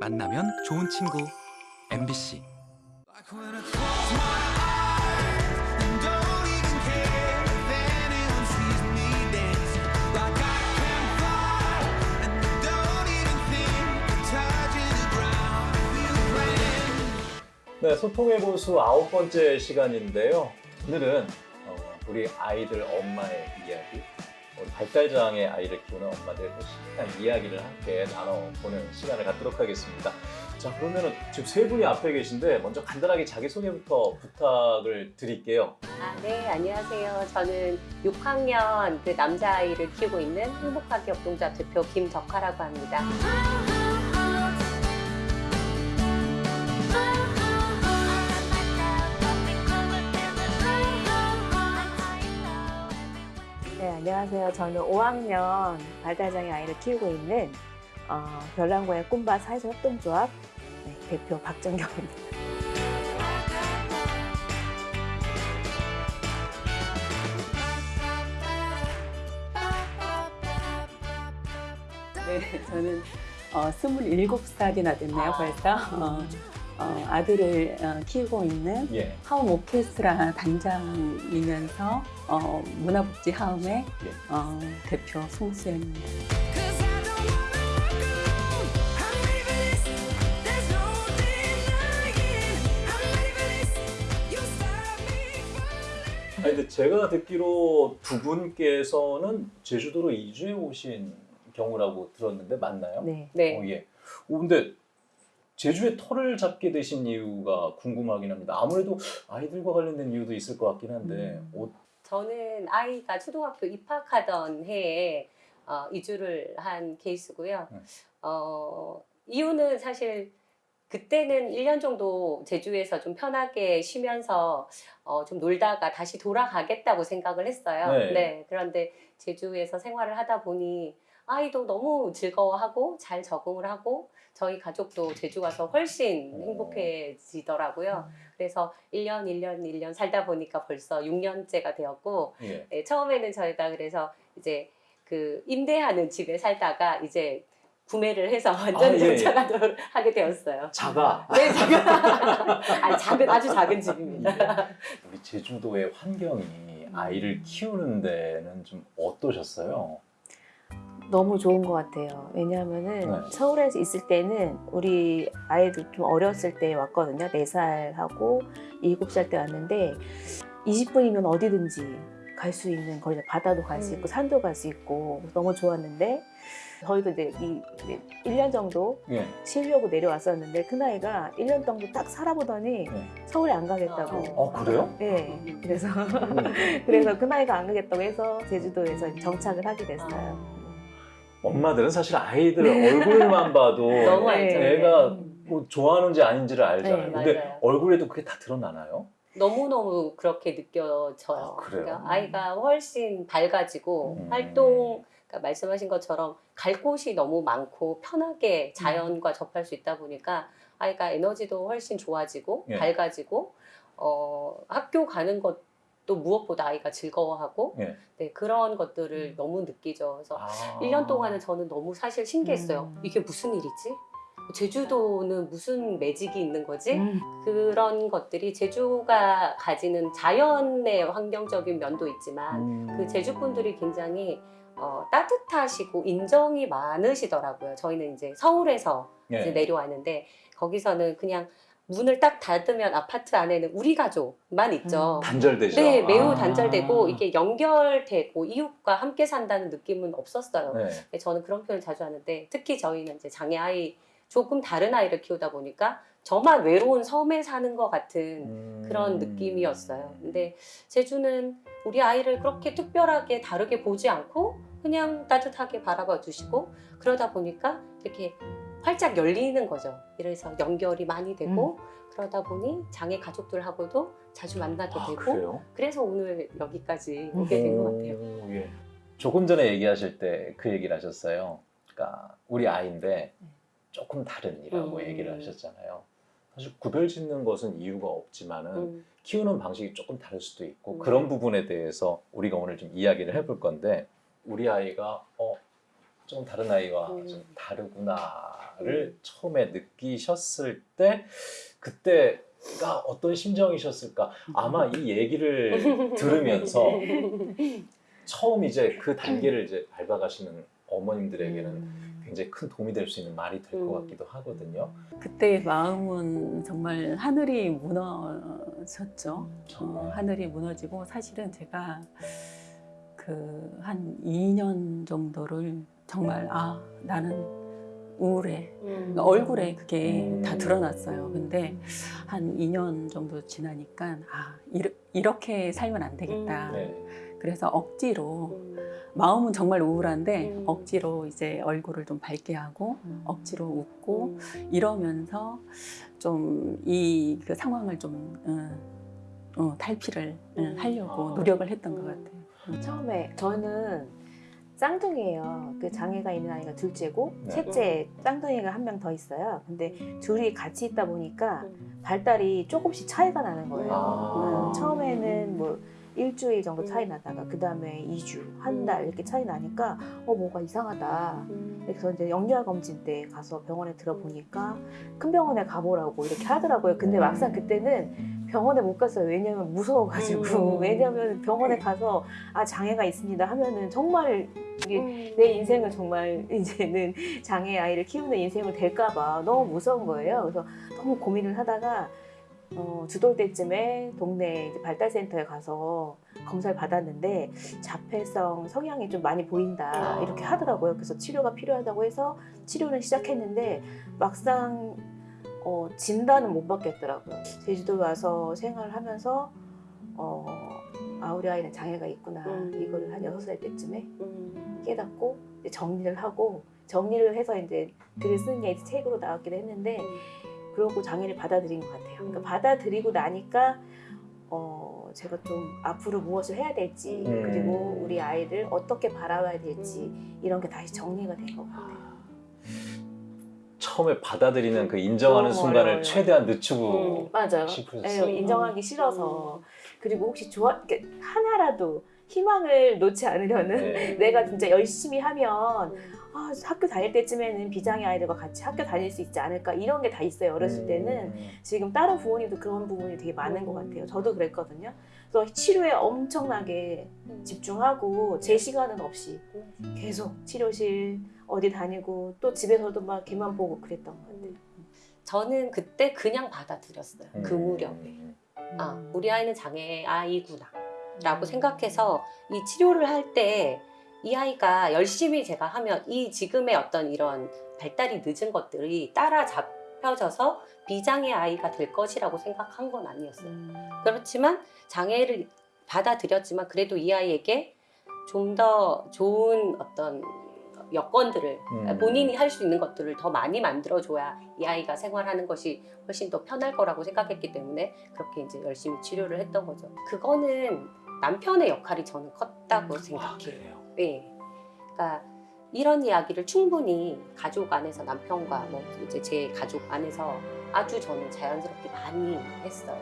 만나면 좋은 친구 MBC 네, 소통의 보수 아홉 번째 시간인데요. 오늘은 어, 우리 아이들 엄마의 이야기, 발달장애 아이를 키우는 엄마들의 또 식한 이야기를 함께 나눠보는 시간을 갖도록 하겠습니다. 자, 그러면은 지금 세 분이 앞에 계신데 먼저 간단하게 자기소개부터 부탁을 드릴게요. 아, 네, 안녕하세요. 저는 6학년 그 남자아이를 키우고 있는 행복하게 협동조합 대표 김덕화라고 합니다. 안녕하세요. 저는 5학년 발달장애 아이를 키우고 있는 어, 별난고의 꿈밭 사회적 협동조합 네, 대표 박정경입니다. 네, 저는 어, 27살이나 됐네요, 벌써. 어, 어, 아들을 어, 키우고 있는 예. 하움 오케스트라 단장이면서 어, 문화복지 하움의 예. 어, 대표 송수연입니다. 아니, 근데 제가 듣기로 두 분께서는 제주도로 이주해 오신 경우라고 들었는데 맞나요? 네. 네. 어, 예. 오, 근데 제주에 터를 잡게 되신 이유가 궁금하긴 합니다. 아무래도 아이들과 관련된 이유도 있을 것 같긴 한데 음. 어, 저는 아이가 초등학교 입학하던 해에 어, 이주를 한 케이스고요. 네. 어, 이유는 사실 그때는 1년 정도 제주에서 좀 편하게 쉬면서 어, 좀 놀다가 다시 돌아가겠다고 생각을 했어요. 네. 그런데 제주에서 생활을 하다 보니 아이도 너무 즐거워하고 잘 적응을 하고 저희 가족도 제주 가서 훨씬 어. 행복해지더라고요. 그래서 1년, 1년, 1년 살다 보니까 벌써 6년째가 되었고, 예. 네, 처음에는 저희가 그래서 이제 그 임대하는 집에 살다가 이제 구매를 해서 완전 아, 예, 예. 하게 되었어요. 자가 네, 작은, 아니, 작은, 아주 작은 집입니다. 우리 제주도의 환경이 아이를 키우는 데는 좀 어떠셨어요? 너무 좋은 것 같아요. 왜냐하면은 네. 서울에서 있을 때는 우리 아이도 좀 어렸을 때 왔거든요. 4살하고 7살 때 왔는데 20분이면 어디든지 갈 수 있는 거리다 바다도 갈수 음. 있고 산도 갈 수 있고 너무 좋았는데 저희도 이제 이 이제 1년 정도 예. 쉬려고 내려왔었는데 그 나이가 1년 정도 딱 살아보더니 네. 서울에 안 가겠다고. 어 그래요? 네. 그래서 음. 그래서 그 나이가 안 가겠다고 해서 제주도에서 정착을 하게 됐어요. 엄마들은 사실 아이들 얼굴만 봐도 너무 네. 애가 뭐 좋아하는지 아닌지를 알잖아요. 네, 근데 맞아요. 얼굴에도 그게 다 드러나나요? 너무너무 그렇게 느껴져요. 아? 그러니까 아이가 훨씬 밝아지고 음. 활동, 그러니까 말씀하신 것처럼 갈 곳이 너무 많고 편하게 자연과 접할 수 있다 보니까 아이가 에너지도 훨씬 좋아지고 예. 밝아지고 어, 학교 가는 것 도 무엇보다 아이가 즐거워하고 예. 네, 그런 것들을 너무 느끼죠. 그래서 아. 1년 동안은 저는 너무 사실 신기했어요. 음. 이게 무슨 일이지? 제주도는 무슨 매직이 있는 거지? 음. 그런 것들이 제주가 가지는 자연의 환경적인 면도 있지만 음. 그 제주 분들이 굉장히 어, 따뜻하시고 인정이 많으시더라고요. 저희는 이제 서울에서 예. 이제 내려왔는데 거기서는 그냥 문을 딱 닫으면 아파트 안에는 우리 가족만 있죠. 단절되죠. 네, 매우 아. 단절되고 이게 연결되고 이웃과 함께 산다는 느낌은 없었어요. 네. 네, 저는 그런 표현 자주 하는데 특히 저희는 이제 장애 아이 조금 다른 아이를 키우다 보니까 저만 외로운 섬에 사는 것 같은 음. 그런 느낌이었어요. 근데 제주는 우리 아이를 그렇게 특별하게 다르게 보지 않고 그냥 따뜻하게 바라봐 주시고 그러다 보니까 이렇게 활짝 열리는 거죠. 이래서 연결이 많이 되고 그러다 보니 장애 가족들하고도 자주 만나게 아, 되고 그래요? 그래서 오늘 여기까지 오게 된 것 같아요. 오, 예. 조금 전에 얘기하실 때 그 얘기를 하셨어요. 그러니까 우리 아이인데 조금 다른이라고 음. 얘기를 하셨잖아요. 사실 구별 짓는 것은 이유가 없지만은 음, 키우는 방식이 조금 다를 수도 있고 음. 그런 부분에 대해서 우리가 오늘 좀 이야기를 해볼 건데 우리 아이가 어 좀 다른 아이와 음. 좀 다르구나를 처음에 느끼셨을 때 그때 가 어떤 심정이셨을까? 아마 이 얘기를 들으면서 처음 이제 그 단계를 이제 밟아가시는 어머님들에게는 굉장히 큰 도움이 될 수 있는 말이 될것 음. 같기도 하거든요. 그때 마음은 정말 하늘이 무너졌죠. 어, 하늘이 무너지고 사실은 제가 그 한 2년 정도를 정말 아 나는 우울해 그러니까 얼굴에 그게 음. 다 드러났어요. 근데 한 2년 정도 지나니까 아 이르- 이렇게 살면 안 되겠다. 음. 네. 그래서 억지로 음. 마음은 정말 우울한데 음. 억지로 이제 얼굴을 좀 밝게 하고 억지로 웃고 음. 이러면서 좀 이 그 상황을 좀 어, 어, 탈피를 어, 음. 하려고 아. 노력을 했던 것 음. 같아요. 처음에 저는 쌍둥이에요. 그 장애가 있는 아이가 둘째고 네. 셋째 쌍둥이가 한 명 더 있어요. 근데 둘이 같이 있다 보니까 발달이 조금씩 차이가 나는 거예요. 아. 음, 처음에는 뭐 일주일 정도 차이 나다가 그 다음에 2주, 한 달 이렇게 차이 나니까 어 뭔가 이상하다. 음. 그래서 이제 영유아 검진 때 가서 병원에 들어보니까 큰 병원에 가보라고 이렇게 하더라고요. 근데 막상 그때는 병원에 못 갔어요. 왜냐면 무서워가지고. 음. 왜냐면 병원에 가서 아 장애가 있습니다 하면은 정말 이게 음. 내 인생은 정말 이제는 장애 아이를 키우는 인생을 될까봐 너무 무서운 거예요. 그래서 너무 고민을 하다가 어, 두돌 때쯤에 동네 이제 발달센터에 가서 검사를 받았는데 자폐성 성향이 좀 많이 보인다 아. 이렇게 하더라고요. 그래서 치료가 필요하다고 해서 치료는 시작했는데 막상 어, 진단은 못 받겠더라고요. 제주도 와서 생활을 하면서 어, 아 우리 아이는 장애가 있구나 음. 이거를 한 여섯 살 때쯤에 음. 깨닫고 이제 정리를 하고 정리를 해서 이제 글을 쓰는 게 이제 책으로 나왔기도 했는데 그러고 장애를 받아들인 것 같아요. 그러니까 음. 받아들이고 나니까 어 제가 좀 앞으로 무엇을 해야 될지 음. 그리고 우리 아이를 어떻게 바라봐야 될지 이런 게 다시 정리가 된 것 같아요. 처음에 받아들이는 그 인정하는 순간을 어려워요. 최대한 늦추고 음. 맞아요. 싶으셨어요. 네, 인정하기 싫어서 그리고 혹시 좋아 이렇게 하나라도 희망을 놓지 않으려는 네. 내가 진짜 열심히 하면 음. 아, 학교 다닐 때쯤에는 비장애 아이들과 같이 학교 다닐 수 있지 않을까 이런 게 다 있어요. 어렸을 때는 음. 지금 다른 부모님도 그런 부분이 되게 많은 것 같아요. 저도 그랬거든요. 그래서 치료에 엄청나게 집중하고 제 시간은 없이 계속 치료실 어디 다니고 또 집에서도 막 걔만 보고 그랬던 것 같아요. 저는 그때 그냥 받아들였어요. 그 음. 무렵에. 아, 우리 아이는 장애 아이구나. 라고 생각해서 이 치료를 할 때 이 아이가 열심히 제가 하면 이 지금의 어떤 이런 발달이 늦은 것들이 따라잡 혀져서 비장애 아이가 될 것이라고 생각한 건 아니었어요. 음. 그렇지만 장애를 받아들였지만 그래도 이 아이에게 좀 더 좋은 어떤 여건들을 음. 본인이 할 수 있는 것들을 더 많이 만들어줘야 이 아이가 생활하는 것이 훨씬 더 편할 거라고 생각했기 때문에 그렇게 이제 열심히 치료를 했던 거죠. 그거는 남편의 역할이 저는 컸다고 음. 아, 생각해요. 그래요. 네. 그러니까 이런 이야기를 충분히 가족 안에서 남편과 뭐 이제 제 가족 안에서 아주 저는 자연스럽게 많이 했어요.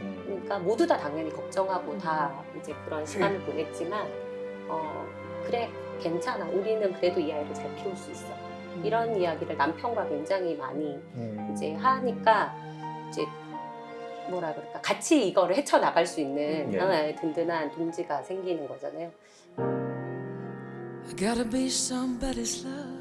음. 그러니까 모두 다 당연히 걱정하고 다 이제 그런 시간을 네. 보냈지만 어 그래 괜찮아 우리는 그래도 이 아이를 잘 키울 수 있어 이런 이야기를 남편과 굉장히 많이 음. 이제 하니까 이제 뭐라 그럴까 같이 이거를 헤쳐 나갈 수 있는 네. 하나의 든든한 동지가 생기는 거잖아요. I gotta be somebody's love.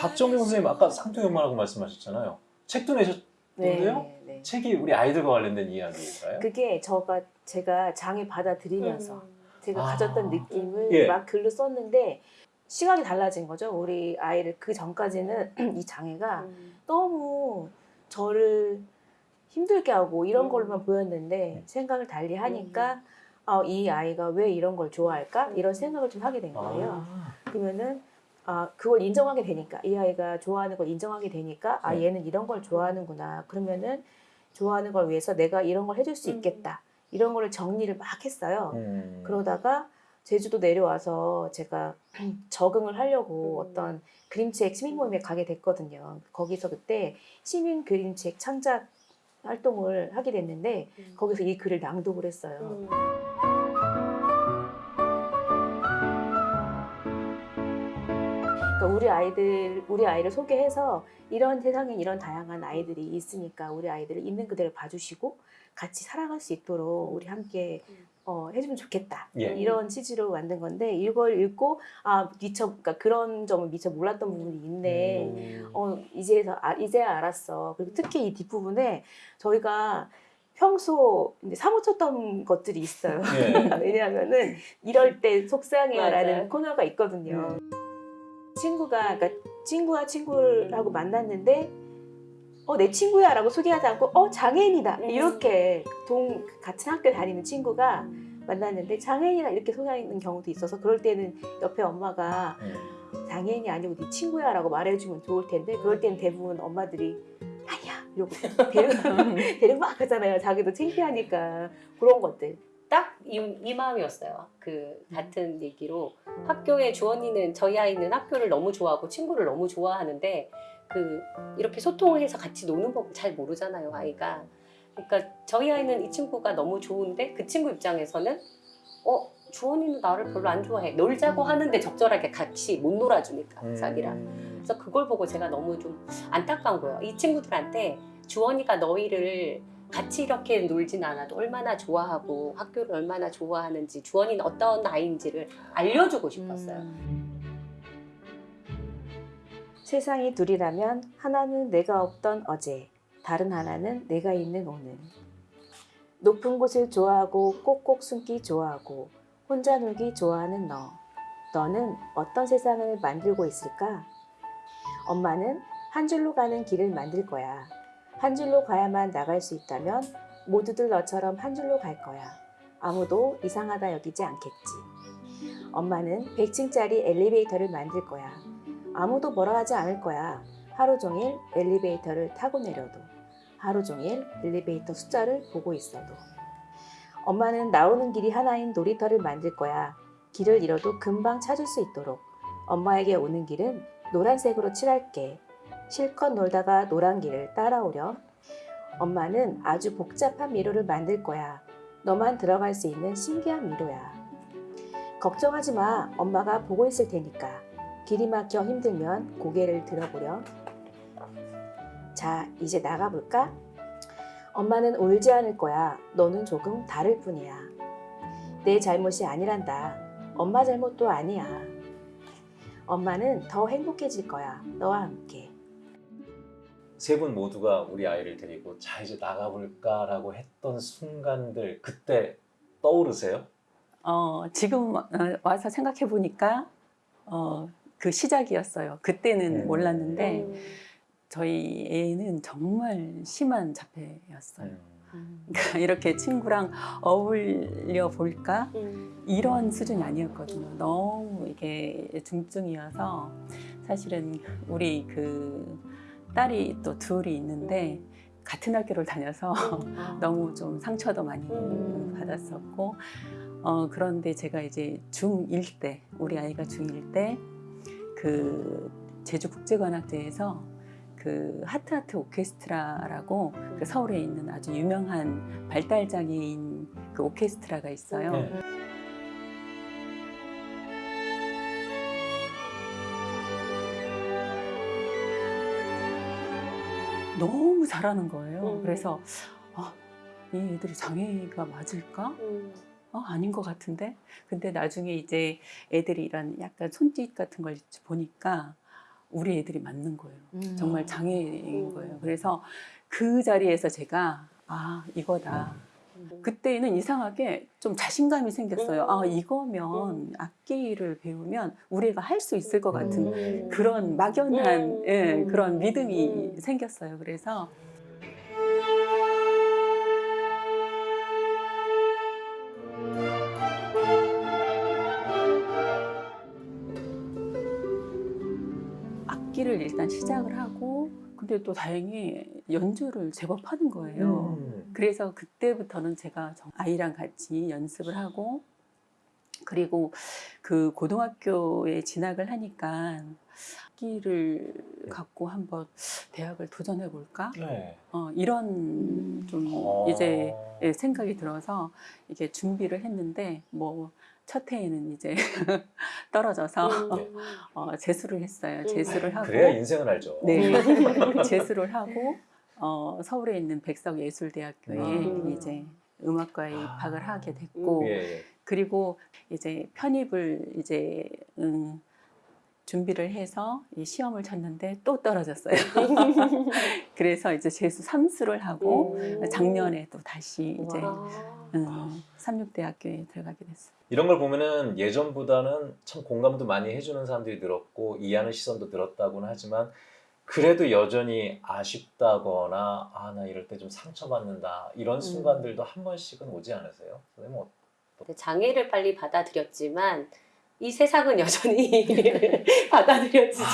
박정민 선생님 아까 쌍둥이 엄마라고 말씀하셨잖아요. 책도 내셨던데요? 네, 네. 책이 우리 아이들과 관련된 이야기일까요? 그게 저가 제가 장애 받아들이면서 제가 아. 가졌던 느낌을 예. 막 글로 썼는데 시각이 달라진 거죠. 우리 아이를 그 전까지는 이 장애가 음. 너무 저를 힘들게 하고 이런 음. 걸로만 보였는데 생각을 달리 하니까 아, 이 아이가 왜 이런 걸 좋아할까 이런 생각을 좀 하게 된 거예요. 아. 그러면은 아 그걸 인정하게 되니까 이 아이가 좋아하는 걸 인정하게 되니까 아 네. 얘는 이런 걸 좋아하는구나 그러면은 좋아하는 걸 위해서 내가 이런 걸 해줄 수 음. 있겠다 이런 거를 정리를 막 했어요. 음. 그러다가 제주도 내려와서 제가 적응을 하려고 음. 어떤 그림책 시민 모임에 가게 됐거든요. 거기서 그때 시민 그림책 창작 활동을 하게 됐는데 음. 거기서 이 글을 낭독을 했어요. 음. 그러니까 우리 아이들, 우리 아이를 소개해서 이런 세상에 이런 다양한 아이들이 있으니까 우리 아이들을 있는 그대로 봐주시고 같이 살아갈 수 있도록 우리 함께 음. 어, 해주면 좋겠다 예. 이런 취지로 만든 건데 이걸 읽고 아 미처 그러니까 그런 점을 미처 몰랐던 부분이 있네. 음. 어 이제서 아, 이제 알았어. 그리고 특히 이 뒷 부분에 저희가 평소 이제 사무쳤던 것들이 있어요. 예. 왜냐하면은 이럴 때 속상해요라는. 코너가 있거든요. 친구가 그러니까 친구와 친구하고 만났는데 어 내 친구야 라고 소개하지 않고 어 장애인이다 음. 이렇게 동 같은 학교 다니는 친구가 만났는데 장애인이다 이렇게 소개하는 경우도 있어서 그럴 때는 옆에 엄마가 음. 장애인이 아니고 네 친구야 라고 말해주면 좋을 텐데 그럴 때는 대부분 엄마들이 아니야 이러고 데리고, 데리고 막 가잖아요 자기도 창피하니까 그런 것들 딱 이, 이 마음이었어요. 그 같은 얘기로 학교에 주원이는 저희 아이는 학교를 너무 좋아하고 친구를 너무 좋아하는데 그 이렇게 소통해서 같이 노는 법을 잘 모르잖아요 아이가. 그러니까 저희 아이는 이 친구가 너무 좋은데 그 친구 입장에서는 어 주원이는 나를 별로 안 좋아해 놀자고 하는데 적절하게 같이 못 놀아주니까 음. 자기랑. 그래서 그걸 보고 제가 너무 좀 안타까운 거예요. 이 친구들한테 주원이가 너희를 같이 이렇게 놀진 않아도 얼마나 좋아하고 학교를 얼마나 좋아하는지 주원이는 어떤 아이인지를 알려주고 싶었어요. 세상이 둘이라면 하나는 내가 없던 어제 다른 하나는 내가 있는 오늘 높은 곳을 좋아하고 꼭꼭 숨기 좋아하고 혼자 놀기 좋아하는 너 너는 어떤 세상을 만들고 있을까? 엄마는 한 줄로 가는 길을 만들 거야. 한 줄로 가야만 나갈 수 있다면 모두들 너처럼 한 줄로 갈 거야. 아무도 이상하다 여기지 않겠지. 엄마는 100층짜리 엘리베이터를 만들 거야. 아무도 뭐라 하지 않을 거야. 하루 종일 엘리베이터를 타고 내려도. 하루 종일 엘리베이터 숫자를 보고 있어도. 엄마는 나오는 길이 하나인 놀이터를 만들 거야. 길을 잃어도 금방 찾을 수 있도록. 엄마에게 오는 길은 노란색으로 칠할게. 실컷 놀다가 노란 길을 따라오렴. 엄마는 아주 복잡한 미로를 만들 거야. 너만 들어갈 수 있는 신기한 미로야. 걱정하지 마. 엄마가 보고 있을 테니까. 길이 막혀 힘들면 고개를 들어보렴. 자, 이제 나가볼까? 엄마는 울지 않을 거야. 너는 조금 다를 뿐이야. 내 잘못이 아니란다. 엄마 잘못도 아니야. 엄마는 더 행복해질 거야. 너와 함께. 세 분 모두가 우리 아이를 데리고 자 이제 나가볼까라고 했던 순간들 그때 떠오르세요? 어, 지금 어, 와서 생각해 보니까 어, 그 시작이었어요. 그때는 음. 몰랐는데 음. 저희 애는 정말 심한 자폐였어요. 음. 그러니까 이렇게 친구랑 어울려 볼까 음. 이런 수준이 아니었거든요. 너무 이게 중증이어서 사실은 우리 그 딸이 또 둘이 있는데 같은 학교를 다녀서 음. 너무 좀 상처도 많이 음. 받았었고 어, 그런데 제가 이제 중1 때 우리 아이가 중1 때 그 제주국제관악대에서 그 하트하트 오케스트라라고 그 서울에 있는 아주 유명한 발달 장애인 그 오케스트라가 있어요. 네. 너무 잘하는 거예요. 음. 그래서 아, 이 애들이 장애가 맞을까? 음. 어, 아닌 것 같은데? 근데 나중에 이제 애들이 이런 약간 손짓 같은 걸 보니까 우리 애들이 맞는 거예요. 음. 정말 장애인 음. 거예요. 그래서 그 자리에서 제가 아, 이거다. 그때는 이상하게 좀 자신감이 생겼어요. 음. 아, 이거면 악기를 배우면 우리가 할 수 있을 것 같은 음. 그런 막연한 음. 예, 음. 그런 믿음이 음. 생겼어요. 그래서 일단 시작을 하고 근데 또 다행히 연주를 제법 하는 거예요. 음. 그래서 그때부터는 제가 정- 아이랑 같이 연습을 하고 그리고 그 고등학교에 진학을 하니까 악기를 갖고 한번 대학을 도전해 볼까? 네. 어, 이런 좀 어. 이제 예, 생각이 들어서 이게 준비를 했는데 뭐 첫 해에는 이제 떨어져서 음. 어, 재수를 했어요. 음. 재수를 하고 그래야 인생을 알죠. 네 재수를 하고 어, 서울에 있는 백석예술대학교에 음. 이제 음악과에 아. 입학을 하게 됐고 예, 예. 그리고 이제 편입을 이제 음, 준비를 해서 이 시험을 쳤는데 또 떨어졌어요. 그래서 이제 재수 삼수를 하고 음. 작년에 또 다시 이제 와. 음, 삼육대학교에 들어가게 됐어요. 이런 걸 보면은 예전보다는 참 공감도 많이 해주는 사람들이 늘었고 이해하는 시선도 늘었다고는 하지만 그래도 여전히 아쉽다거나 아 나 이럴 때 좀 상처받는다 이런 순간들도 한 번씩은 오지 않으세요? 선생님 어- 근데 장애를 빨리 받아들였지만 이 세상은 여전히 받아들여지지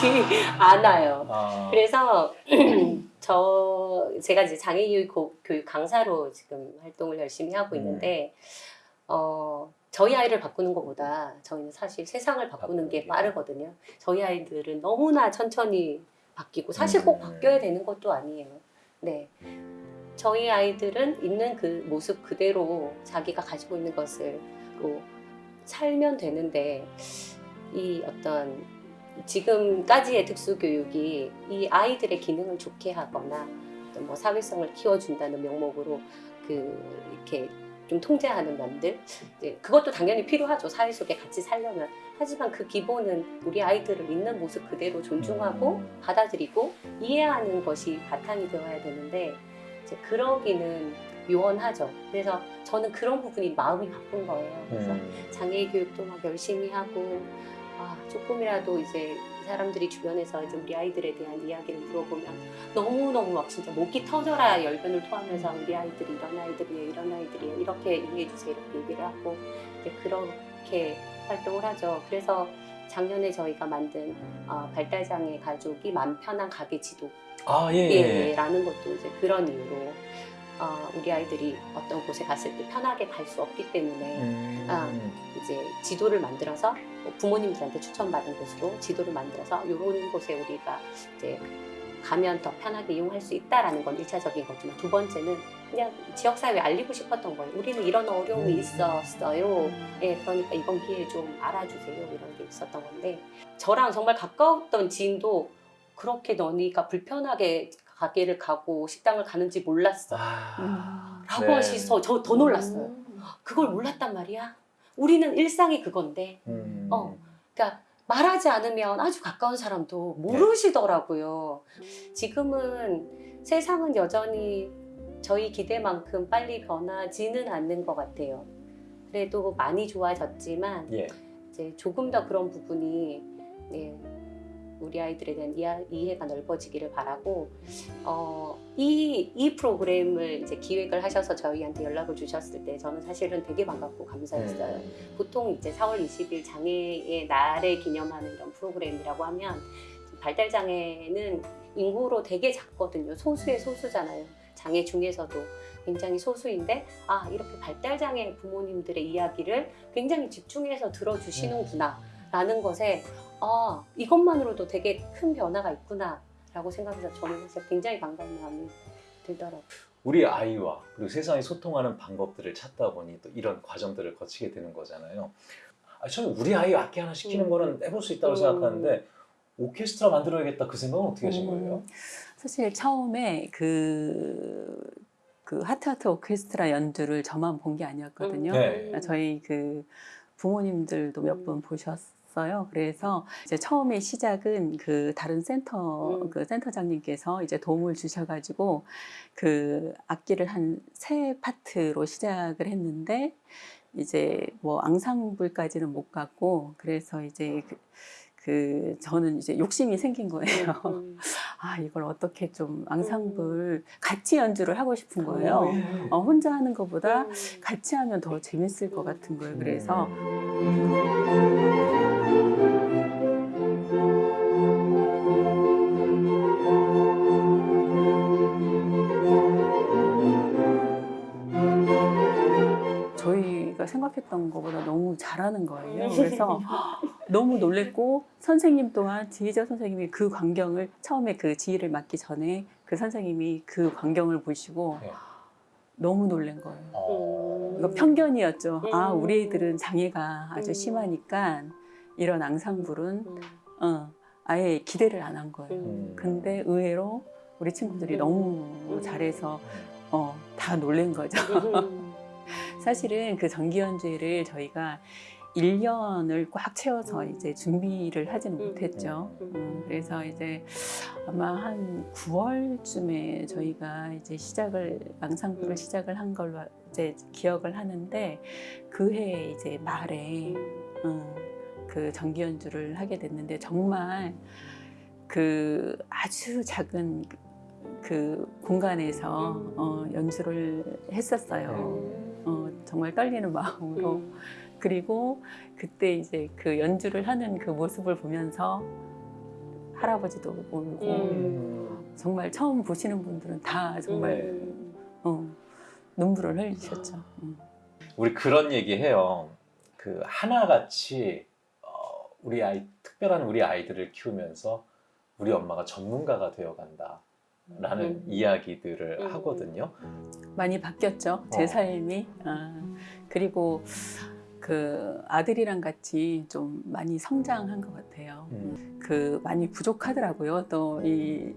않아요. 아, 그래서 저 제가 이제 장애교육 강사로 지금 활동을 열심히 하고 음. 있는데 어 저희 아이를 바꾸는 것보다 저희는 사실 세상을 바꾸는 게 게. 빠르거든요. 저희 아이들은 너무나 천천히 바뀌고 사실 꼭 음. 바뀌어야 되는 것도 아니에요. 네. 저희 아이들은 있는 그 모습 그대로 자기가 가지고 있는 것을 로 살면 되는데 이 어떤 지금까지의 특수교육이 이 아이들의 기능을 좋게 하거나 뭐 사회성을 키워준다는 명목으로 그 이렇게 좀 통제하는 면들. 그것도 당연히 필요하죠. 사회 속에 같이 살려면. 하지만 그 기본은 우리 아이들을 있는 모습 그대로 존중하고 음. 받아들이고 이해하는 것이 바탕이 되어야 되는데 그러기는 요원하죠. 그래서 저는 그런 부분이 마음이 바쁜 거예요. 그래서 음. 장애 교육도 막 열심히 하고 아, 조금이라도 이제 이 사람들이 주변에서 이제 우리 아이들에 대한 이야기를 들어보면 너무너무 막 진짜 목이 터져라 열변을 토하면서 우리 아이들이 이런 아이들이에요 이런 아이들이에요 이렇게 이해해 주세요 이렇게 얘기를 하고 이제 그렇게 활동을 하죠 그래서 작년에 저희가 만든 어, 발달장애 가족이 맘 편한 가게 지도 아, 예, 예, 예. 라는 것도 이제 그런 이유로 어, 우리 아이들이 어떤 곳에 갔을 때 편하게 갈 수 없기 때문에 음. 아. 이제 지도를 만들어서 뭐 부모님들한테 추천받은 곳으로 지도를 만들어서 이런 곳에 우리가 이제 가면 더 편하게 이용할 수 있다라는 건 1차적인 거지만 두 번째는 그냥 지역사회에 알리고 싶었던 거예요. 우리는 이런 어려움이 음. 있었어요. 예, 그러니까 이번 기회에 좀 알아주세요. 이런 게 있었던 건데 저랑 정말 가까웠던 지인도 그렇게 너니가 불편하게 가게를 가고 식당을 가는지 몰랐어. 아, 라고 네. 하셔서 저 더 놀랐어요. 음. 그걸 몰랐단 말이야. 우리는 일상이 그건데 음. 어. 그러니까 말하지 않으면 아주 가까운 사람도 모르시더라고요. 지금은 세상은 여전히 저희 기대만큼 빨리 변하지는 않는 것 같아요. 그래도 많이 좋아졌지만 예. 이제 조금 더 그런 부분이 예, 우리 아이들에 대한 이해, 이해 가 넓어지기를 바라고 어, 이, 이 프로그램을 이제 기획을 하셔서 저희한테 연락을 주셨을 때 저는 사실은 되게 반갑고 감사했어요. 음. 보통 이제 4월 20일 장애의 날에 기념하는 이런 프로그램이라고 하면 발달 장애는 인구로 되게 작거든요. 소수의 소수잖아요. 장애 중에서도 굉장히 소수인데 아 이렇게 발달 장애 부모님들의 이야기를 굉장히 집중해서 들어주시는구나 라는 것에 아 이것만으로도 되게 큰 변화가 있구나 라고 생각해서 저는 사실 굉장히 반가운 마음이 들더라고요. 우리 아이와 그리고 세상에 소통하는 방법들을 찾다 보니 또 이런 과정들을 거치게 되는 거잖아요. 아, 저는 우리 아이 악기 하나 시키는 음. 거는 해볼 수 있다고 음. 생각하는데 오케스트라 만들어야겠다 그 생각은 어떻게 하신 거예요? 음, 사실 처음에 그, 그 하트하트 오케스트라 연주를 저만 본 게 아니었거든요. 네. 저희 그 부모님들도 몇 음. 분 보셨 어요. 그래서 이제 처음에 시작은 그 다른 센터 음. 그 센터장님께서 이제 도움을 주셔가지고 그 악기를 한 세 파트로 시작을 했는데 이제 뭐 앙상블까지는 못 갔고 그래서 이제 그, 그 저는 이제 욕심이 생긴 거예요. 음. 아 이걸 어떻게 좀 앙상블 같이 연주를 하고 싶은 거예요. 어, 예. 어, 혼자 하는 것보다 음. 같이 하면 더 재밌을 것 같은 거예요. 그래서 생각했던 것보다 너무 잘하는 거예요. 그래서 너무 놀랬고 선생님 또한 지휘자 선생님이 그 광경을 처음에 그 지휘를 맡기 전에 그 선생님이 그 광경을 보시고 네. 너무 놀란 거예요. 어. 이거 편견이었죠. 아 음. 우리 애들은 장애가 아주 음. 심하니까 이런 앙상블은 음. 어, 아예 기대를 안 한 거예요. 음. 근데 의외로 우리 친구들이 음. 너무 음. 잘해서 어, 다 놀란 거죠. 음. 사실은 그 정기 연주회를 저희가 1년을 꽉 채워서 음. 이제 준비를 하지는 음. 못했죠. 음. 음, 그래서 이제 아마 한 9월쯤에 저희가 이제 시작을 음. 시작을 한 걸로 이제 기억을 하는데 그 해 이제 말에 음, 그 정기 연주를 하게 됐는데 정말 그 아주 작은 그 공간에서 음. 어, 연주를 했었어요. 음. 어, 정말 떨리는 마음으로 음. 그리고 그때 이제 그 연주를 하는 그 모습을 보면서 할아버지도 울고 음. 정말 처음 보시는 분들은 다 정말 음. 어, 눈물을 흘리셨죠. 음. 우리 그런 얘기 해요. 그 하나같이 어, 우리 아이 특별한 우리 아이들을 키우면서 우리 엄마가 전문가가 되어 간다 라는 음. 이야기들을 음. 하거든요. 많이 바뀌었죠. 제 어. 삶이. 아, 그리고 그 아들이랑 같이 좀 많이 성장한 것 같아요. 음. 그 많이 부족하더라고요. 또이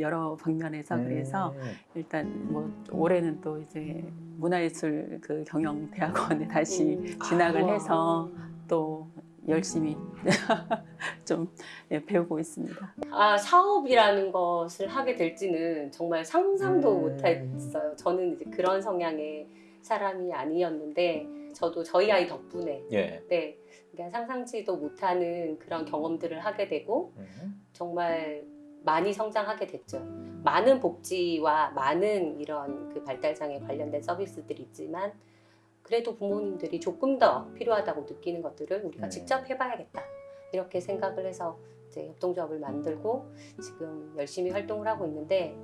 여러 방면에서 그래서 음. 일단 뭐 올해는 또 이제 문화예술 그 경영 대학원에 다시 음. 진학을 우와. 해서 또 열심히 좀 예, 배우고 있습니다. 아 사업이라는 것을 하게 될지는 정말 상상도 음. 못했어요. 저는 이제 그런 성향의 사람이 아니었는데 저도 저희 아이 덕분에 예. 네 그러니까 상상치도 못하는 그런 경험들을 하게 되고 음. 정말 많이 성장하게 됐죠. 많은 복지와 많은 이런 그 발달장애 관련된 서비스들이 있지만 그래도 부모님들이 조금 더 필요하다고 느끼는 것들을 우리가 음. 직접 해봐야겠다 이렇게 생각을 해서 이제 협동조합을 만들고 지금 열심히 활동을 하고 있는데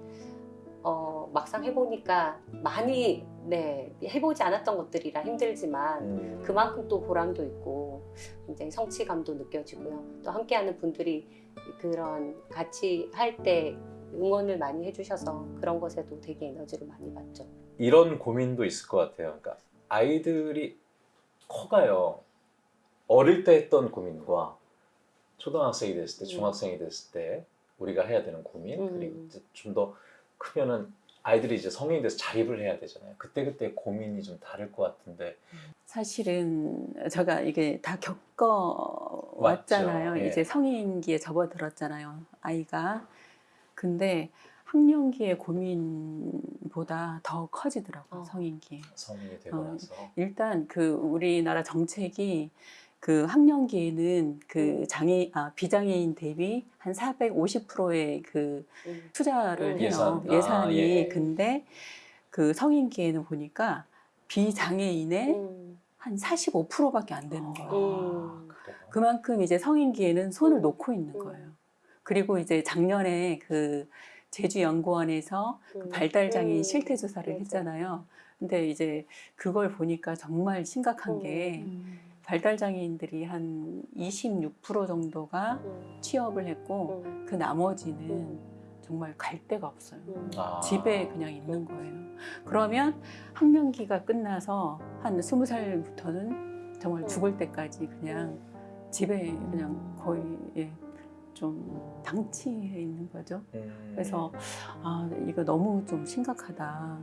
어, 막상 해보니까 많이 네 해보지 않았던 것들이라 힘들지만 음. 그만큼 또 보람도 있고 굉장히 성취감도 느껴지고요. 또 함께하는 분들이 그런 같이 할 때 응원을 많이 해주셔서 그런 것에도 되게 에너지를 많이 받죠. 이런 고민도 있을 것 같아요. 그러니까 아이들이 커가요. 어릴 때 했던 고민과 초등학생이 됐을 때, 음. 중학생이 됐을 때 우리가 해야 되는 고민 음. 그리고 좀 더 크면은 아이들이 이제 성인이 돼서 자립을 해야 되잖아요. 그때 그때 고민이 좀 다를 것 같은데 사실은 제가 이게 다 겪어 왔잖아요. 맞죠. 예. 이제 성인기에 접어들었잖아요. 아이가. 근데 학령기의 고민보다 더 커지더라고요. 어. 성인기에. 성인이 되고 어. 나서 일단 그 우리나라 정책이 그 학령기에는 그 음. 장애 아 비장애인 대비 한 450%의 그 음. 투자를 음. 해요. 예산. 아, 예산이 예. 근데 그 성인기에는 보니까 비장애인의 음. 한 45%밖에 안 되는 거예요. 음. 그래요? 그만큼 이제 성인기에는 손을 음. 놓고 있는 음. 거예요. 그리고 이제 작년에 그 제주연구원에서 음. 발달장애인 음. 실태 조사를 맞아. 했잖아요. 근데 이제 그걸 보니까 정말 심각한 음. 게 음. 발달장애인들이 한 26% 정도가 음. 취업을 했고 음. 그 나머지는 음. 정말 갈 데가 없어요. 음. 아. 집에 그냥 있는 거예요. 그러면 학령기가 끝나서 한 스무 살부터는 정말 음. 죽을 때까지 그냥 집에 그냥 거의 예, 좀 당치해 있는 거죠. 음. 그래서 아 이거 너무 좀 심각하다.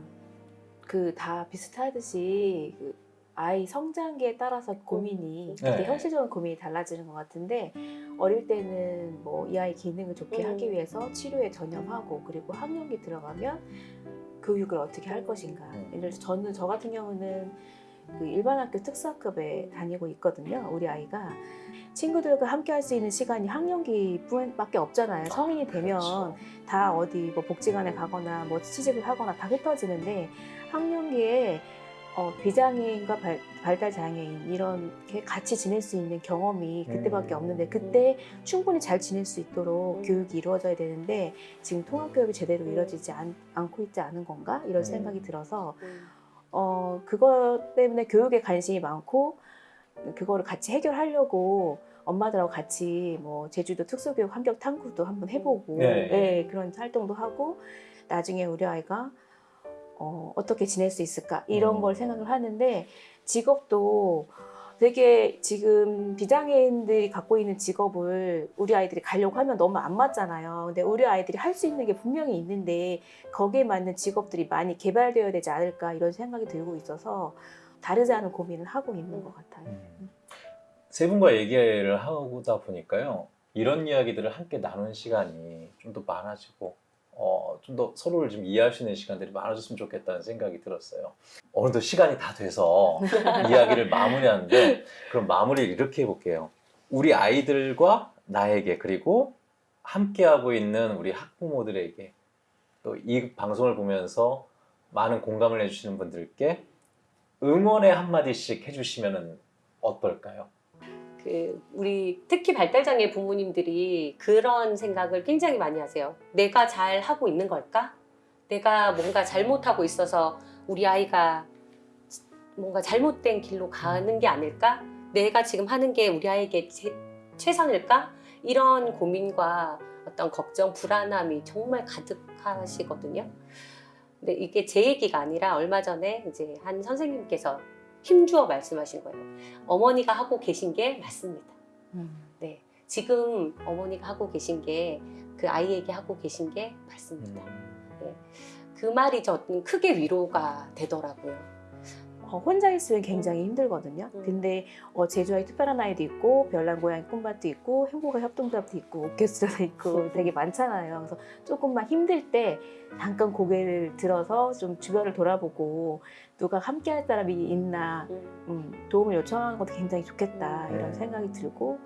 그 다 비슷하듯이 그 아이 성장기에 따라서 고민이 네. 그때 현실적인 고민이 달라지는 것 같은데 어릴 때는 뭐 이 아이 기능을 좋게 음. 하기 위해서 치료에 전념하고 그리고 학령기 들어가면 교육을 어떻게 할 것인가. 음. 예를 들어서 저는 저 같은 경우는 그 일반 학교 특수학급에 다니고 있거든요. 우리 아이가 친구들과 함께 할 수 있는 시간이 학령기 뿐밖에 없잖아요. 성인이 되면 그렇죠. 다 어디 뭐 복지관에 가거나 뭐 취직을 하거나 다 흩어지는데 학령기에 어, 비장애인과 발, 발달 장애인 이렇게 같이 지낼 수 있는 경험이 그때밖에 음. 없는데 그때 충분히 잘 지낼 수 있도록 음. 교육이 이루어져야 되는데 지금 통합 교육이 제대로 음. 이루어지지 않, 않고 있지 않은 건가 이런 음. 생각이 들어서 음. 어 그것 때문에 교육에 관심이 많고 그거를 같이 해결하려고 엄마들하고 같이 뭐 제주도 특수교육 환경 탐구도 한번 해보고 네. 예, 그런 활동도 하고 나중에 우리 아이가 어, 어떻게 지낼 수 있을까 이런 음. 걸 생각을 하는데 직업도 되게 지금 비장애인들이 갖고 있는 직업을 우리 아이들이 가려고 하면 너무 안 맞잖아요. 근데 우리 아이들이 할 수 있는 게 분명히 있는데 거기에 맞는 직업들이 많이 개발되어야 되지 않을까 이런 생각이 들고 있어서 다르지 않은 고민을 하고 있는 것 같아요. 음. 세 분과 얘기를 하다 보니까요. 이런 이야기들을 함께 나누는 시간이 좀 더 많아지고 어, 좀 더 서로를 좀 이해할 수 있는 시간들이 많아졌으면 좋겠다는 생각이 들었어요. 어느덧 시간이 다 돼서 이야기를 마무리하는데 그럼 마무리를 이렇게 해볼게요. 우리 아이들과 나에게 그리고 함께하고 있는 우리 학부모들에게 또 이 방송을 보면서 많은 공감을 해주시는 분들께 응원의 한마디씩 해주시면 어떨까요? 그 우리 특히 발달장애 부모님들이 그런 생각을 굉장히 많이 하세요. 내가 잘 하고 있는 걸까? 내가 뭔가 잘못하고 있어서 우리 아이가 뭔가 잘못된 길로 가는 게 아닐까? 내가 지금 하는 게 우리 아이에게 제- 최선일까? 이런 고민과 어떤 걱정, 불안함이 정말 가득하시거든요. 근데 이게 제 얘기가 아니라 얼마 전에 이제 한 선생님께서 힘주어 말씀하신 거예요. 어머니가 하고 계신 게 맞습니다. 네. 지금 어머니가 하고 계신 게 그 아이에게 하고 계신 게 맞습니다. 그 말이 저는 크게 위로가 되더라고요. 어, 혼자 있으면 굉장히 힘들거든요. 음. 근데 어, 제주와의 특별한 아이도 있고 별난 고양이 꿈밭도 있고 행복의 협동조합도 있고 오케스트라도 있고 되게 많잖아요. 그래서 조금만 힘들 때 잠깐 고개를 들어서 좀 주변을 돌아보고 누가 함께 할 사람이 있나 음. 음, 도움을 요청하는 것도 굉장히 좋겠다 음. 이런 생각이 들고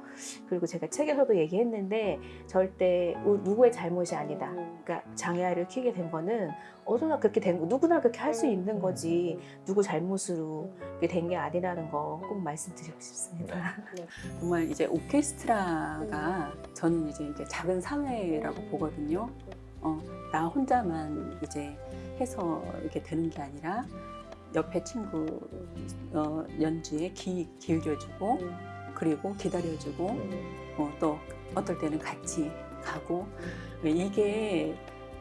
그리고 제가 책에서도 얘기했는데 절대 우- 누구의 잘못이 아니다. 음. 그러니까 장애아이를 키우게 된 거는 어디나 그렇게 된 거, 누구나 그렇게 할 수 있는 거지 누구 잘못으로 이렇게 된게 아니라는 거 꼭 말씀드리고 싶습니다. 정말 이제 오케스트라가 저는 이제 이게 작은 사회라고 보거든요. 어, 나 혼자만 이제 해서 이렇게 되는 게 아니라 옆에 친구 어, 연주에 귀 기울여주고 음. 그리고 기다려주고 어, 또 어떨 때는 같이 가고 이게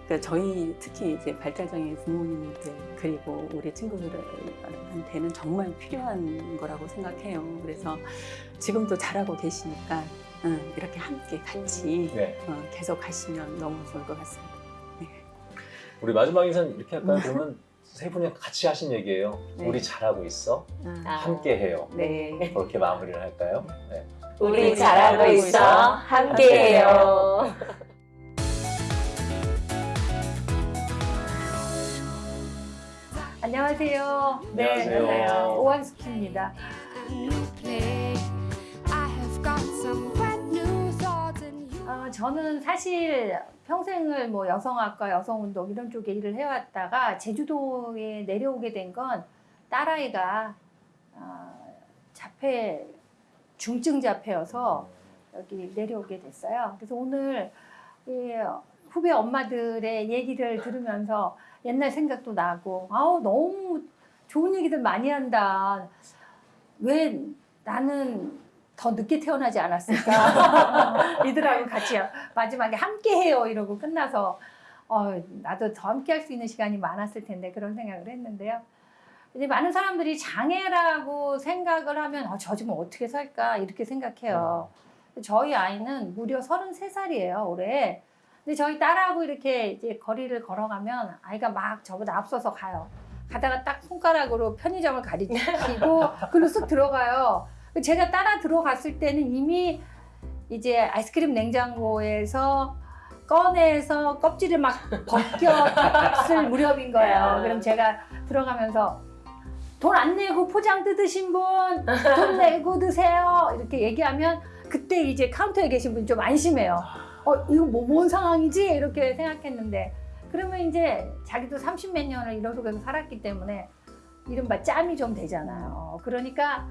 그러니까 저희 특히 이제 발달장애 부모님들 그리고 우리 친구들한테는 정말 필요한 거라고 생각해요. 그래서 지금도 잘하고 계시니까 응, 이렇게 함께 같이 네. 어, 계속 가시면 너무 좋을 것 같습니다. 우리 마지막 인사는 이렇게 할까요? 그러면 세 분이 같이 하신 얘기예요. 네. 우리 잘하고 있어. 아. 함께 해요. 네. 그렇게 마무리를 할까요? 네. 우리 잘하고 있어. 함께 해요. 안녕하세요. 안녕하세요. 오한숙입니다. 저는 사실 평생을 뭐 여성학과, 여성운동 이런 쪽에 일을 해왔다가 제주도에 내려오게 된 건 딸아이가 어, 자폐 중증 자폐여서 여기 내려오게 됐어요. 그래서 오늘 이 후배 엄마들의 얘기를 들으면서 옛날 생각도 나고 아우 너무 좋은 얘기들 많이 한다. 왜 나는 더 늦게 태어나지 않았을까? 이들하고 같이 마지막에 함께해요 이러고 끝나서 어, 나도 더 함께할 수 있는 시간이 많았을 텐데 그런 생각을 했는데요. 이제 많은 사람들이 장애라고 생각을 하면 어, 저 지금 어떻게 살까 이렇게 생각해요. 저희 아이는 무려 33살이에요 올해. 근데 저희 딸하고 이렇게 이제 거리를 걸어가면 아이가 막 저보다 앞서서 가요. 가다가 딱 손가락으로 편의점을 가리키고 그리고 쑥 들어가요. 제가 따라 들어갔을 때는 이미 이제 아이스크림 냉장고에서 꺼내서 껍질을 막 벗겼을 무렵인 거예요. 그럼 제가 들어가면서 돈 안 내고 포장 뜯으신 분, 돈 내고 드세요. 이렇게 얘기하면 그때 이제 카운터에 계신 분이 좀 안심해요. 어, 이거 뭐, 뭔 상황이지? 이렇게 생각했는데. 그러면 이제 자기도 30 몇 년을 이런 속에서 살았기 때문에 이른바 짬이 좀 되잖아요. 그러니까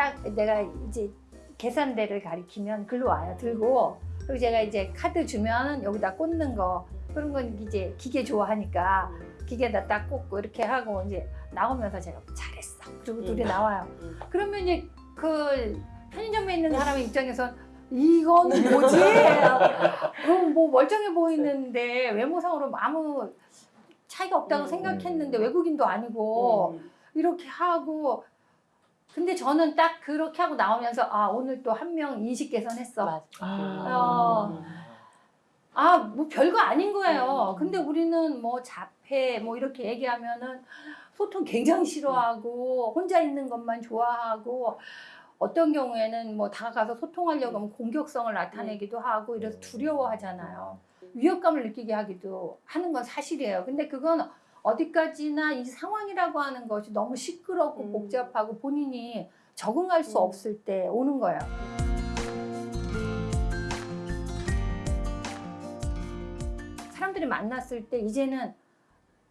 딱 내가 이제 계산대를 가리키면 글로 와요. 들고. 그리고 제가 이제 카드 주면 여기다 꽂는 거. 그런 건 이제 기계 좋아하니까 기계에다 딱 꽂고 이렇게 하고 이제 나오면서 제가 잘했어. 그리고 둘이 음. 나와요. 음. 그러면 이제 그 편의점에 있는 사람의 입장에선 이건 뭐지? 그럼 뭐 멀쩡해 보이는데 외모상으로 아무 차이가 없다고 음. 생각했는데 외국인도 아니고 음. 이렇게 하고 근데 저는 딱 그렇게 하고 나오면서 아 오늘 또 한 명 인식 개선했어. 맞아. 어. 아, 뭐 별거 아닌 거예요. 음. 근데 우리는 뭐 자폐 뭐 이렇게 얘기하면은 소통 굉장히 싫어하고 혼자 있는 것만 좋아하고 어떤 경우에는 뭐 다가가서 소통하려고 하면 공격성을 나타내기도 하고 이래서 두려워하잖아요. 위협감을 느끼게 하기도 하는 건 사실이에요. 근데 그건 어디까지나 이 상황이라고 하는 것이 너무 시끄럽고 음. 복잡하고 본인이 적응할 수 음. 없을 때 오는 거예요. 사람들이 만났을 때 이제는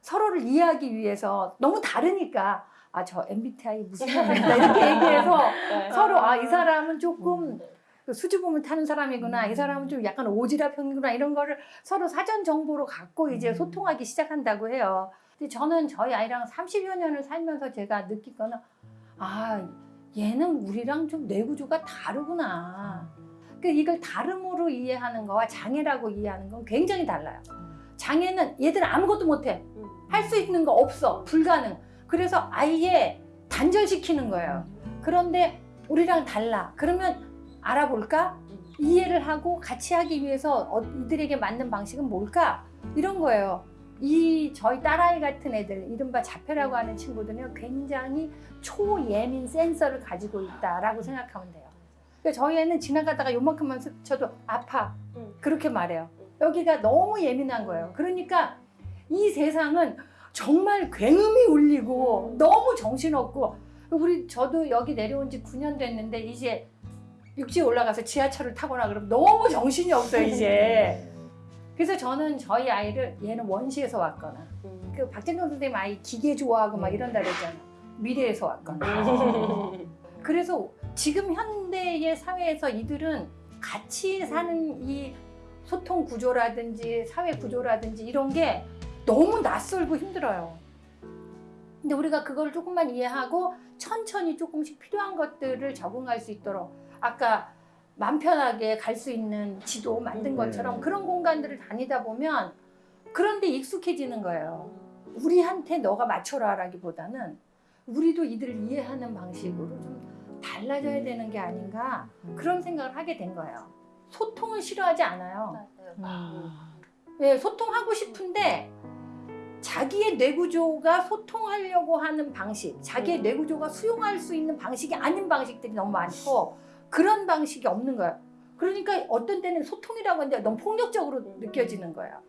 서로를 이해하기 위해서 너무 다르니까 아 저 MBTI 무슨 이렇게 얘기해서 서로 아 이 사람은 조금 그 수줍음을 타는 사람이구나 이 사람은 좀 약간 오지랖형이구나 이런 거를 서로 사전 정보로 갖고 이제 소통하기 시작한다고 해요. 근데 저는 저희 아이랑 30여 년을 살면서 제가 느낀 거는 아 얘는 우리랑 좀 뇌구조가 다르구나. 그 이걸 다름으로 이해하는 거와 장애라고 이해하는 건 굉장히 달라요. 장애는 얘들은 아무것도 못해. 할 수 있는 거 없어. 불가능. 그래서 아예 단절시키는 거예요. 그런데 우리랑 달라. 그러면 알아볼까? 이해를 하고 같이 하기 위해서 어, 이들에게 맞는 방식은 뭘까? 이런 거예요. 이 저희 딸아이 같은 애들, 이른바 자폐라고 하는 친구들은 굉장히 초예민 센서를 가지고 있다라고 생각하면 돼요. 그러니까 저희 애는 지나가다가 요만큼만 스쳐도 아파. 음. 그렇게 말해요. 여기가 너무 예민한 거예요. 그러니까 이 세상은 정말 굉음이 울리고 너무 정신없고 우리 저도 여기 내려온 지 9년 됐는데 이제 육지에 올라가서 지하철을 타거나 그러면 너무 정신이 없어요 이제. 그래서 저는 저희 아이를 얘는 원시에서 왔거나 그 박진동 선생님 아이 기계 좋아하고 막 이런다 그랬잖아. 미래에서 왔거나. 그래서 지금 현대의 사회에서 이들은 같이 사는 이 소통 구조라든지 사회 구조라든지 이런 게 너무 낯설고 힘들어요. 근데 우리가 그걸 조금만 이해하고 천천히 조금씩 필요한 것들을 적응할 수 있도록 아까 맘 편하게 갈 수 있는 지도 만든 것처럼 그런 공간들을 다니다 보면 그런데 익숙해지는 거예요. 우리한테 너가 맞춰라 라기보다는 우리도 이들을 이해하는 방식으로 좀 달라져야 되는 게 아닌가 그런 생각을 하게 된 거예요. 소통을 싫어하지 않아요. 예, 소통하고 싶은데 자기의 뇌구조가 소통하려고 하는 방식, 자기의 뇌구조가 수용할 수 있는 방식이 아닌 방식들이 너무 많고 그런 방식이 없는 거예요. 그러니까 어떤 때는 소통이라고 하는데 너무 폭력적으로 느껴지는 거예요.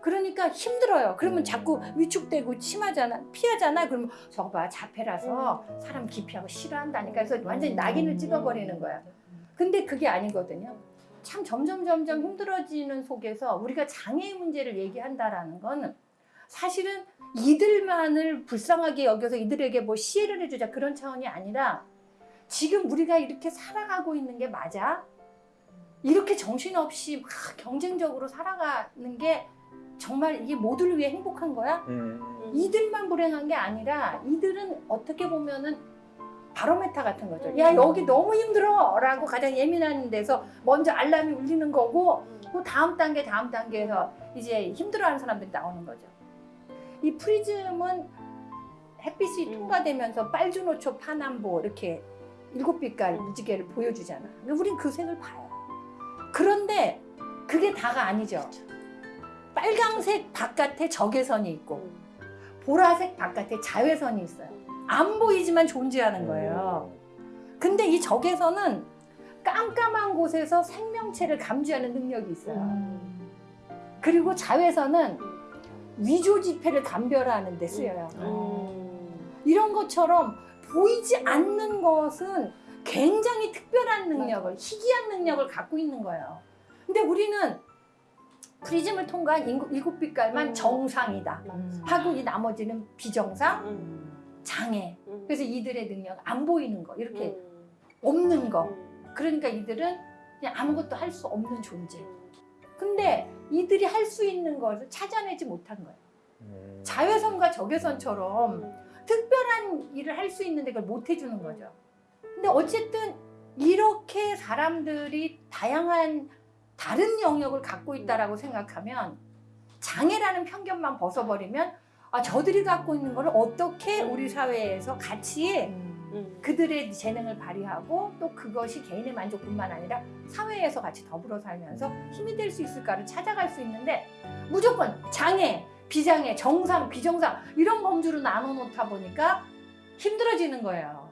그러니까 힘들어요. 그러면 자꾸 위축되고 심하잖아, 피하잖아. 그러면 저거 봐, 자폐라서 사람 기피하고 싫어한다니까. 그래서 완전히 낙인을 찍어버리는 거야. 근데 그게 아니거든요. 참 점점 점점 힘들어지는 속에서 우리가 장애의 문제를 얘기한다라는 건 사실은 이들만을 불쌍하게 여겨서 이들에게 뭐 시혜를 해주자 그런 차원이 아니라 지금 우리가 이렇게 살아가고 있는 게 맞아? 이렇게 정신없이 막 경쟁적으로 살아가는 게 정말 이게 모두를 위해 행복한 거야? 음. 이들만 불행한 게 아니라 이들은 어떻게 보면은 바로메타 같은 거죠. 음. 야 여기 너무 힘들어 라고 가장 예민한 데서 먼저 알람이 울리는 거고 그 다음 단계 다음 단계에서 이제 힘들어하는 사람들이 나오는 거죠. 이 프리즘은 햇빛이 음. 통과되면서 빨주노초 파남보 이렇게 일곱 빛깔 음. 무지개를 보여주잖아. 근데 우린 그 색을 봐요. 그런데 그게 다가 아니죠. 빨강색 바깥에 적외선이 있고 보라색 바깥에 자외선이 있어요. 안 보이지만 존재하는 거예요. 근데 이 적외선은 깜깜한 곳에서 생명체를 감지하는 능력이 있어요. 그리고 자외선은 위조 지폐를 감별하는 데 쓰여요. 이런 것처럼 보이지 않는 것은 굉장히 특별한 능력을, 희귀한 능력을 갖고 있는 거예요. 근데 우리는 프리즘을 통과한 일곱- 빛깔만 음. 정상이다. 하고 이 나머지는 비정상, 음. 장애. 그래서 이들의 능력, 안 보이는 거, 이렇게 없는 거. 그러니까 이들은 그냥 아무것도 할 수 없는 존재. 근데 이들이 할 수 있는 것을 찾아내지 못한 거예요. 음. 자외선과 적외선처럼 특별한 일을 할 수 있는데 그걸 못 해주는 거죠. 근데 어쨌든 이렇게 사람들이 다양한 다른 영역을 갖고 있다라고 생각하면 장애라는 편견만 벗어버리면 아 저들이 갖고 있는 거를 어떻게 우리 사회에서 같이 음. 그들의 재능을 발휘하고 또 그것이 개인의 만족뿐만 아니라 사회에서 같이 더불어 살면서 힘이 될 수 있을까를 찾아갈 수 있는데 무조건 장애, 비장애, 정상, 비정상 이런 범주로 나눠 놓다 보니까 힘들어지는 거예요.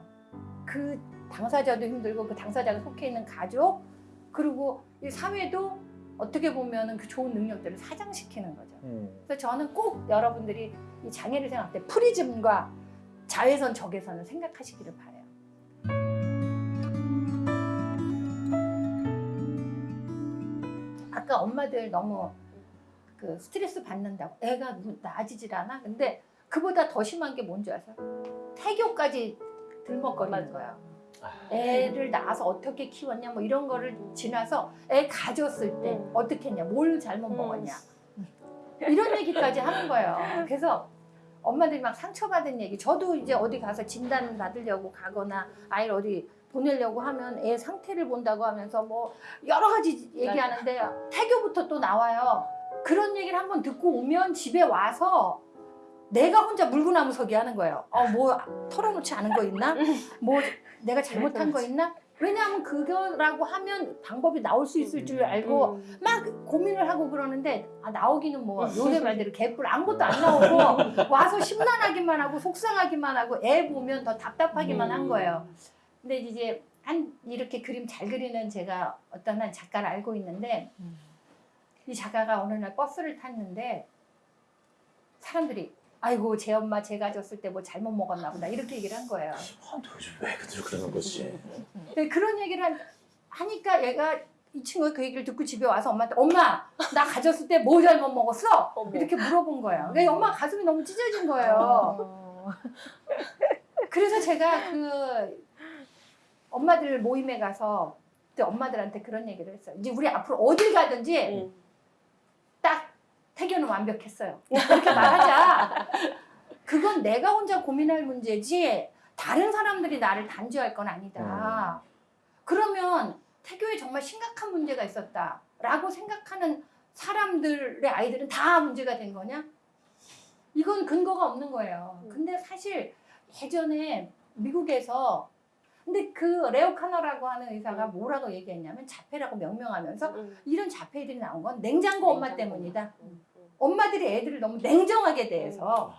그 당사자도 힘들고 그 당사자가 속해 있는 가족 그리고 이 사회도 어떻게 보면은 그 좋은 능력들을 사장시키는 거죠. 음. 그래서 저는 꼭 여러분들이 이 장애를 생각할 때 프리즘과 자외선 적외선을 생각하시기를 바래요. 아까 엄마들 너무 그 스트레스 받는다고 애가 누- 나아지질 않아. 근데 그보다 더 심한 게 뭔지 아세요? 태교까지 들먹거리는 거예요. 애를 낳아서 어떻게 키웠냐 뭐 이런 거를 지나서 애 가졌을 때 음. 어떻게 했냐 뭘 잘못 음. 먹었냐 이런 얘기까지 하는 거예요 그래서 엄마들이 막 상처받은 얘기 저도 이제 어디 가서 진단 받으려고 가거나 아이를 어디 보내려고 하면 애 상태를 본다고 하면서 뭐 여러 가지 얘기하는데 태교부터 또 나와요 그런 얘기를 한번 듣고 오면 집에 와서 내가 혼자 물구나무 서기 하는 거예요. 어 뭐 털어놓지 않은 거 있나? 뭐 내가 잘못한 거 있나? 왜냐하면 그거라고 하면 방법이 나올 수 있을 줄 알고 음. 막 고민을 하고 그러는데 아, 나오기는 뭐 요새 말대로 개뿔 아무것도 안 나오고 와서 심란하기만 하고 속상하기만 하고 애 보면 더 답답하기만 한 거예요. 근데 이제 한 이렇게 그림 잘 그리는 제가 어떤 한 작가를 알고 있는데 이 작가가 어느 날 버스를 탔는데 사람들이 아이고 제 엄마 제가 졌을 때 뭐 잘못 먹었나 보다 이렇게 얘기를 한 거예요. 아, 도대체 왜 그들 그러는 거지? 근데 그런 얘기를 한- 하니까 얘가 이 친구가 그 얘기를 듣고 집에 와서 엄마한테 엄마 나 가졌을 때 뭐 잘못 먹었어? 어머. 이렇게 물어본 거예요. 그러니까 엄마 가슴이 너무 찢어진 거예요. 어. 그래서 제가 그 엄마들 모임에 가서 그때 엄마들한테 그런 얘기를 했어요. 이제 우리 앞으로 어딜 가든지 음. 딱 태교는 완벽했어요. 그렇게 말하자. 그건 내가 혼자 고민할 문제지 다른 사람들이 나를 단죄할 건 아니다. 그러면 태교에 정말 심각한 문제가 있었다라고 생각하는 사람들의 아이들은 다 문제가 된 거냐? 이건 근거가 없는 거예요. 근데 사실 예전에 미국에서 근데 그 레오 카너라고 하는 의사가 뭐라고 얘기했냐면 자폐라고 명명하면서 음. 이런 자폐들이 나온 건 냉장고 엄마 냉장고 때문이다. 음, 음. 엄마들이 애들을 너무 냉정하게 대해서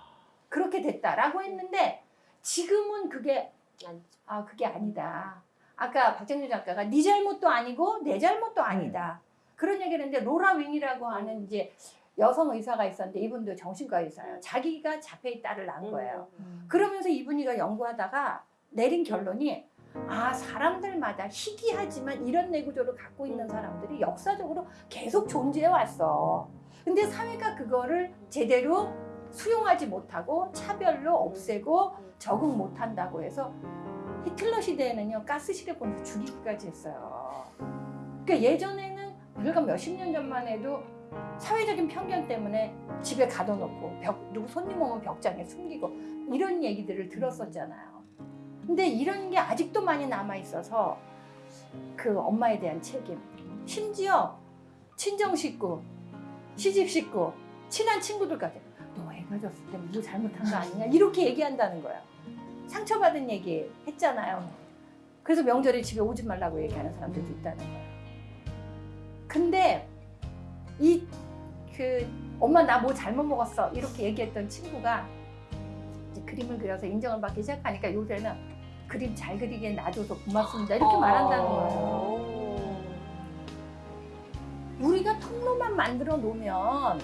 그렇게 됐다라고 했는데 지금은 그게. 아 그게 아니다. 아까 박정준 작가가 네 잘못도 아니고 내 잘못도 아니다. 그런 얘기를 했는데 로라 윙이라고 하는 이제 여성 의사가 있었는데 이분도 정신과 의사예요. 자기가 자폐의 딸을 낳은 거예요. 음. 그러면서 이분이가 연구하다가 내린 결론이 아 사람들마다 희귀하지만 이런 뇌구조를 갖고 있는 사람들이 역사적으로 계속 존재해 왔어. 근데 사회가 그거를 제대로 수용하지 못하고 차별로 없애고 적응 못한다고 해서 히틀러 시대에는요 가스실에 보내서 죽이기까지 했어요. 그러니까 예전에는 우리가 몇십 년 전만 해도 사회적인 편견 때문에 집에 가둬놓고 벽 누구 손님 오면 벽장에 숨기고 이런 얘기들을 들었었잖아요. 근데 이런 게 아직도 많이 남아 있어서 그 엄마에 대한 책임, 심지어 친정 식구, 시집 식구, 친한 친구들까지 너 애가 졌을 때 뭐 잘못한 거 아니냐 이렇게 얘기한다는 거야. 상처받은 얘기 했잖아요. 그래서 명절에 집에 오지 말라고 얘기하는 사람들도 있다는 거야. 근데 이 그 엄마 나 뭐 잘못 먹었어 이렇게 얘기했던 친구가 이제 그림을 그려서 인정을 받기 시작하니까 요새는 그림 잘 그리게 놔줘서 고맙습니다 이렇게 말한다는 거예요. 우리가 통로만 만들어 놓으면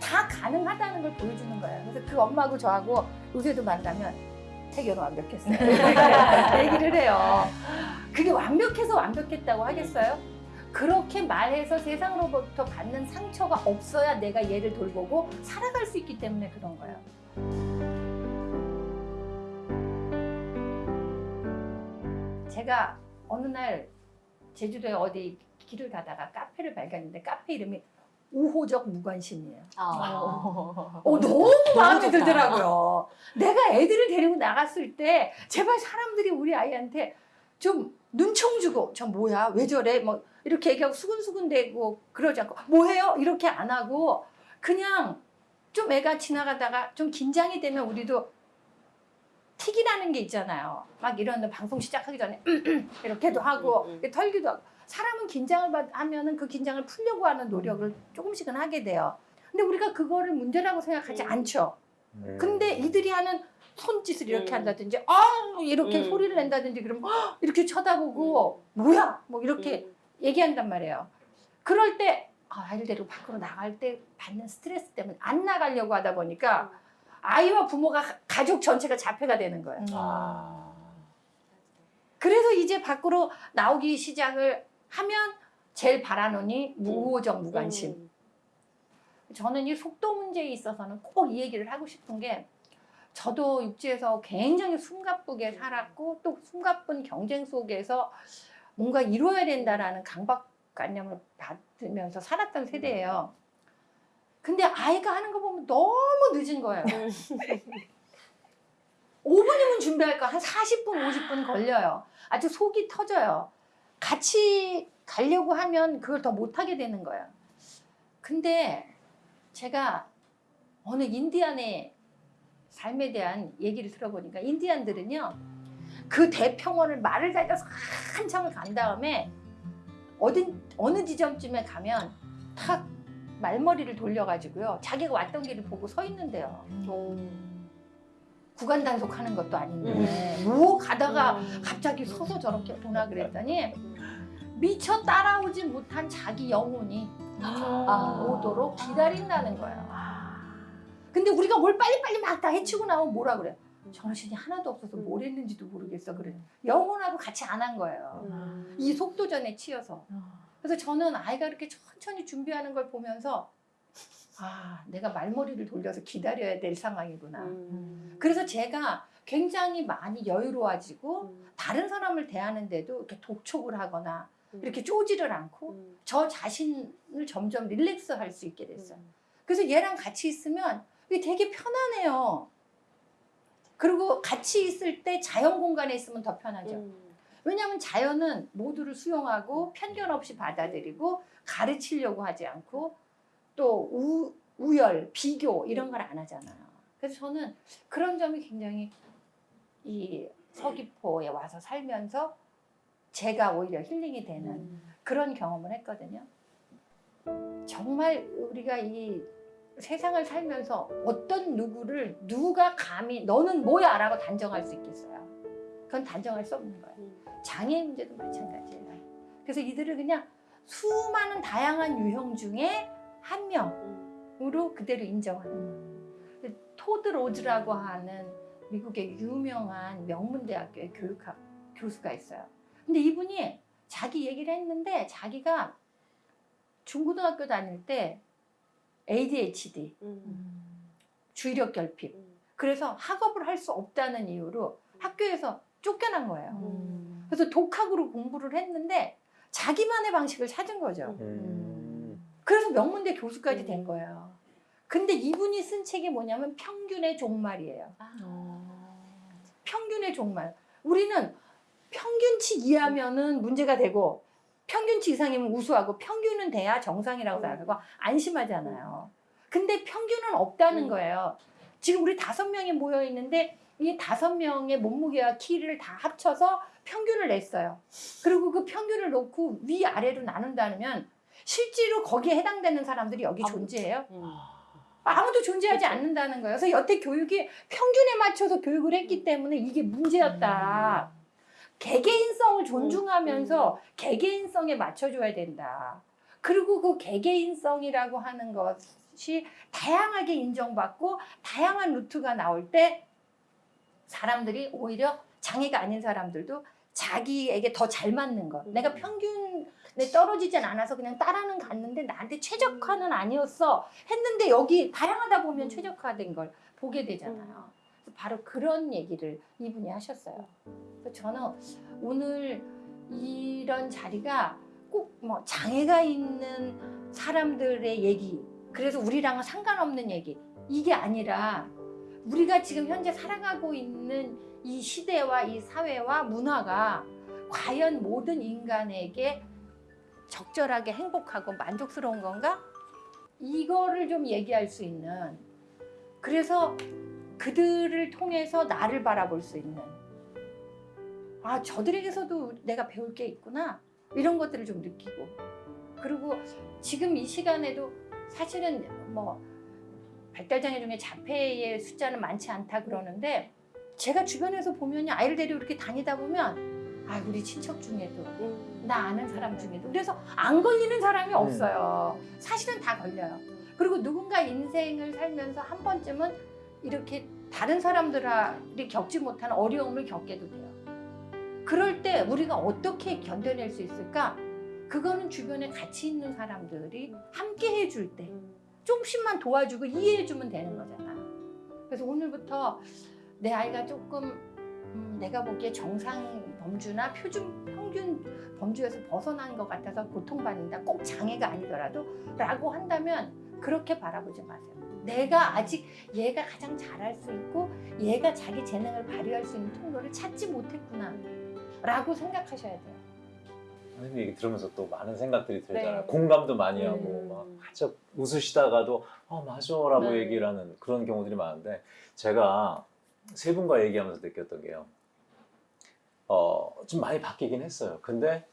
다 가능하다는 걸 보여주는 거예요. 그래서 그 엄마하고 저하고 요새도 만나면 태교는 완벽했어요. 얘기를 해요. 그게 완벽해서 완벽했다고 하겠어요? 그렇게 말해서 세상으로부터 받는 상처가 없어야 내가 얘를 돌보고 살아갈 수 있기 때문에 그런 거예요. 제가 어느 날 제주도에 어디 길을 가다가 카페를 발견했는데 카페 이름이 우호적 무관심이에요. 아. 어, 너무 마음에 들더라고요. 내가 애들을 데리고 나갔을 때 제발 사람들이 우리 아이한테 좀 눈총 주고 저 뭐야 왜 저래 뭐 이렇게 얘기하고 수근수근 대고 그러지 않고 뭐해요 이렇게 안 하고 그냥 좀 애가 지나가다가 좀 긴장이 되면 우리도 틱이라는 게 있잖아요. 막 이런 방송 시작하기 전에 이렇게도 하고 음, 음. 털기도 하고 사람은 긴장을 받- 하면은 그 긴장을 풀려고 하는 노력을 조금씩은 하게 돼요. 근데 우리가 그거를 문제라고 생각하지 음. 않죠. 음. 근데 이들이 하는 손짓을 이렇게 음. 한다든지 아 이렇게 음. 소리를 낸다든지 그러면 헉! 이렇게 쳐다보고 뭐야 뭐 이렇게 음. 얘기한단 말이에요. 그럴 때 아, 아이를 데리고 밖으로 나갈 때 받는 스트레스 때문에 안 나가려고 하다 보니까 아이와 부모가 가- 가족 전체가 자폐가 되는 거예요. 아. 그래서 이제 밖으로 나오기 시작을 하면 제일 바라노니 무호적 무관심. 음. 저는 이 속도 문제에 있어서는 꼭 이 얘기를 하고 싶은 게 저도 육지에서 굉장히 숨가쁘게 살았고 또 숨가쁜 경쟁 속에서 뭔가 이루어야 된다라는 강박관념을 받으면서 살았던 세대예요. 근데 아이가 하는 거 보면 너무 늦은 거예요. 5분이면 준비할 거 한 40분, 50분 걸려요. 아주 속이 터져요. 같이 가려고 하면 그걸 더 못하게 되는 거예요. 근데 제가 어느 인디안의 삶에 대한 얘기를 들어보니까 인디안들은요 그 대평원을 말을 달려서 한참을 간 다음에 어딘 어느 지점쯤에 가면 탁 말머리를 돌려가지고요 자기가 왔던 길을 보고 서 있는데요. 구간 단속하는 것도 아닌데. 뭐 가다가 갑자기 서서 저렇게 보나 그랬더니 미처 따라오지 못한 자기 영혼이 아. 오도록 기다린다는 거예요. 근데 우리가 뭘 빨리빨리 막 다 해치고 나오면 뭐라 그래? 정신이 하나도 없어서 뭘 했는지도 모르겠어. 그래. 영혼하고 같이 안 한 거예요. 음. 이 속도전에 치여서. 그래서 저는 아이가 이렇게 천천히 준비하는 걸 보면서 아, 내가 말머리를 돌려서 기다려야 될 상황이구나. 음. 그래서 제가 굉장히 많이 여유로워지고 음. 다른 사람을 대하는데도 이렇게 독촉을 하거나 음. 이렇게 쪼지를 않고 음. 저 자신을 점점 릴렉스 할 수 있게 됐어요. 음. 그래서 얘랑 같이 있으면 이게 되게 편안해요. 그리고 같이 있을 때 자연 공간에 있으면 더 편하죠. 음. 왜냐하면 자연은 모두를 수용하고 편견 없이 받아들이고 가르치려고 하지 않고 또 우, 우열, 비교 이런 걸 안 하잖아요. 그래서 저는 그런 점이 굉장히 이 서귀포에 와서 살면서 제가 오히려 힐링이 되는 음. 그런 경험을 했거든요. 정말 우리가 이 세상을 살면서 어떤 누구를 누가 감히 너는 뭐야 라고 단정할 수 있겠어요. 그건 단정할 수 없는 거예요. 음. 장애 문제도 마찬가지예요. 그래서 이들을 그냥 수많은 다양한 유형 중에 한 명으로 그대로 인정하는 거예요. 토드 로즈라고 하는 미국의 유명한 명문대학교의 교육학 교수가 있어요. 근데 이분이 자기 얘기를 했는데 자기가 중고등학교 다닐 때 ADHD, 음. 주의력 결핍, 음. 그래서 학업을 할 수 없다는 이유로 학교에서 쫓겨난 거예요. 음. 그래서 독학으로 공부를 했는데 자기만의 방식을 찾은 거죠. 음. 그래서 명문대 교수까지 음. 된 거예요. 근데 이분이 쓴 책이 뭐냐면 평균의 종말이에요. 평균의 종말. 우리는 평균치 이하면은 문제가 되고 평균치 이상이면 우수하고 평균은 돼야 정상이라고 음. 생각하고 안심하잖아요. 근데 평균은 없다는 음. 거예요. 지금 우리 다섯 명이 모여 있는데 이 다섯 명의 몸무게와 키를 다 합쳐서 평균을 냈어요. 그리고 그 평균을 놓고 위 아래로 나눈다면 실제로 거기에 해당되는 사람들이 여기. 존재해요? 음. 아무도 존재하지 그렇죠. 않는다는 거예요. 그래서 여태 교육이 평균에 맞춰서 교육을 했기 때문에 이게 문제였다. 개개인성을 존중하면서 개개인성에 맞춰줘야 된다. 그리고 그 개개인성이라고 하는 것이 다양하게 인정받고 다양한 루트가 나올 때 사람들이 오히려 장애가 아닌 사람들도 자기에게 더 잘 맞는 것. 내가 음. 평균에 떨어지진 않아서 그냥 따라는 갔는데 나한테 최적화는 아니었어. 했는데 여기 다양하다 보면 음. 최적화된 걸 보게 되잖아요. 바로 그런 얘기를 이분이 하셨어요. 저는 오늘 이런 자리가 꼭 뭐 장애가 있는 사람들의 얘기, 그래서 우리랑은 상관없는 얘기, 이게 아니라 우리가 지금 현재 살아가고 있는 이 시대와 이 사회와 문화가 과연 모든 인간에게 적절하게 행복하고 만족스러운 건가? 이거를 좀 얘기할 수 있는 그래서 그들을 통해서 나를 바라볼 수 있는 아 저들에게서도 내가 배울 게 있구나 이런 것들을 좀 느끼고 그리고 지금 이 시간에도 사실은 뭐 발달장애 중에 자폐의 숫자는 많지 않다 그러는데 제가 주변에서 보면 아이를 데리고 이렇게 다니다 보면 아 우리 친척 중에도 음. 나 아는 사람 중에도 그래서 안 걸리는 사람이 없어요. 사실은 다 걸려요. 그리고 누군가 인생을 살면서 한 번쯤은 이렇게 다른 사람들이 겪지 못하는 어려움을 겪게도 돼요. 그럴 때 우리가 어떻게 견뎌낼 수 있을까? 그거는 주변에 같이 있는 사람들이 함께 해줄 때 음. 조금씩만 도와주고 이해해주면 되는 거잖아. 그래서 오늘부터 내 아이가 조금 음, 내가 보기에 정상 범주나 표준 평균 범주에서 벗어난 것 같아서 고통받는다. 꼭 장애가 아니더라도 라고 한다면 그렇게 바라보지 마세요. 내가 아직 얘가 가장 잘할 수 있고 얘가 자기 재능을 발휘할 수 있는 통로를 찾지 못했구나 라고 생각하셔야 돼요. 선생님 얘기 들으면서 또 많은 생각들이 들잖아요. 네. 공감도 많이 하고 음. 막 한참 웃으시다가도 어 맞아 라고 네. 얘기를 하는 그런 경우들이 많은데 제가 세 분과 얘기하면서 느꼈던 게요. 어 좀 많이 바뀌긴 했어요. 근데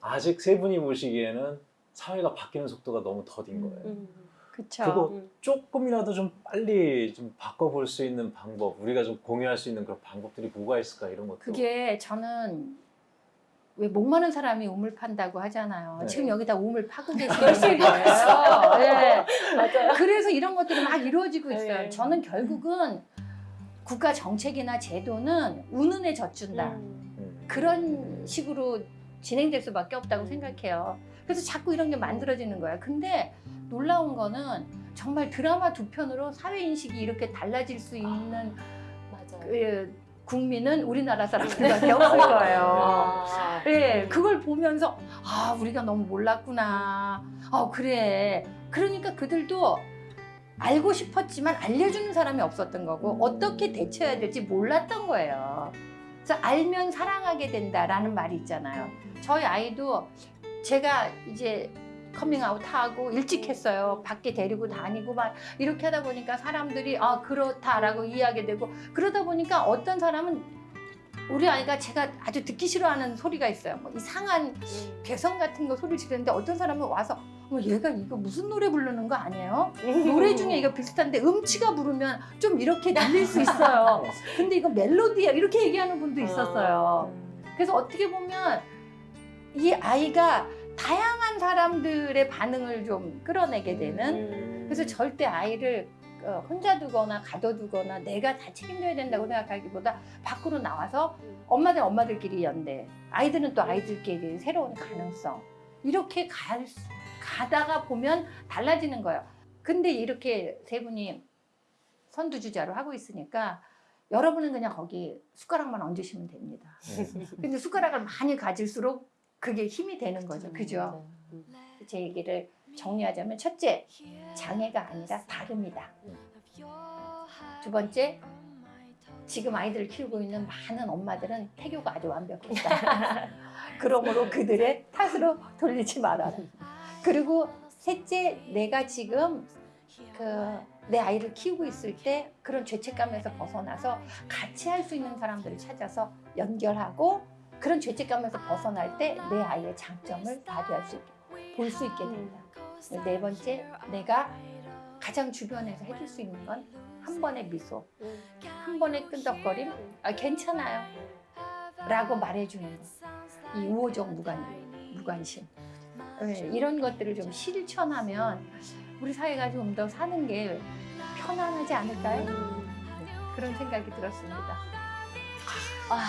아직 세 분이 보시기에는 사회가 바뀌는 속도가 너무 더딘 거예요. 음. 그쵸. 그거 음. 조금이라도 좀 빨리 좀 바꿔볼 수 있는 방법, 우리가 좀 공유할 수 있는 그런 방법들이 뭐가 있을까 이런 것도. 그게 저는 왜 목 마른 사람이 우물 판다고 하잖아요. 네. 지금 여기다 우물 파고 계시는 거예요. 네. 맞아요. 그래서 이런 것들이 막 이루어지고 있어요. 네. 저는 결국은 국가 정책이나 제도는 우는에 젖준다. 음. 음. 그런 식으로 진행될 수밖에 없다고 생각해요. 그래서 자꾸 이런 게 만들어지는 거야. 근데 놀라운 거는 정말 드라마 두 편으로 사회 인식이 이렇게 달라질 수 있는 맞아요. 그 국민은 우리나라 사람들밖에 없을 거예요. 아. 예, 그걸 보면서 아 우리가 너무 몰랐구나. 아 그래. 그러니까 그들도 알고 싶었지만 알려주는 사람이 없었던 거고 어떻게 대처해야 될지 몰랐던 거예요. 그래서 알면 사랑하게 된다라는 말이 있잖아요. 저희 아이도 제가 이제 커밍아웃 하고 일찍 했어요. 밖에 데리고 다니고 막 이렇게 하다 보니까 사람들이 아 그렇다라고 이해하게 되고 그러다 보니까 어떤 사람은 우리 아이가 제가 아주 듣기 싫어하는 소리가 있어요. 뭐 이상한 음. 개성 같은 거 소리 지르는데 어떤 사람은 와서 어, 얘가 이거 무슨 노래 부르는 거 아니에요? 노래 중에 이거 비슷한데 음치가 부르면 좀 이렇게 들릴 수 있어요. 근데 이거 멜로디야 이렇게 얘기하는 분도 있었어요. 그래서 어떻게 보면 이 아이가 다양한 사람들의 반응을 좀 끌어내게 되는 음. 그래서 절대 아이를 어, 혼자 두거나 가둬두거나 내가 다 책임져야 된다고 생각하기보다 밖으로 나와서 엄마들 엄마들끼리 연대 아이들은 또 아이들끼리 새로운 가능성 이렇게 갈, 수- 가다가 보면 달라지는 거예요. 근데 이렇게 세 분이 선두주자로 하고 있으니까 여러분은 그냥 거기 숟가락만 얹으시면 됩니다. 음. 근데 숟가락을 많이 가질수록 그게 힘이 되는 거죠. 그죠? 음. 제 얘기를 정리하자면 첫째, 장애가 아니라 다름이다. 두 번째, 지금 아이들을 키우고 있는 많은 엄마들은 태교가 아주 완벽했다. 그러므로 그들의 탓으로 돌리지 말아라. 그리고 셋째, 내가 지금 그 내 아이를 키우고 있을 때 그런 죄책감에서 벗어나서 같이 할 수 있는 사람들을 찾아서 연결하고 그런 죄책감에서 벗어날 때 내 아이의 장점을 발휘할 수 있게 볼 수 있게 된다. 네 번째, 내가 가장 주변에서 해줄 수 있는 건 한 번의 미소, 한 번의 끈덕거림, 아, 괜찮아요. 라고 말해주는 거. 이 우호적 무관, 무관심. 네, 이런 것들을 좀 실천하면 우리 사회가 좀 더 사는 게 편안하지 않을까요? 네, 그런 생각이 들었습니다. 아,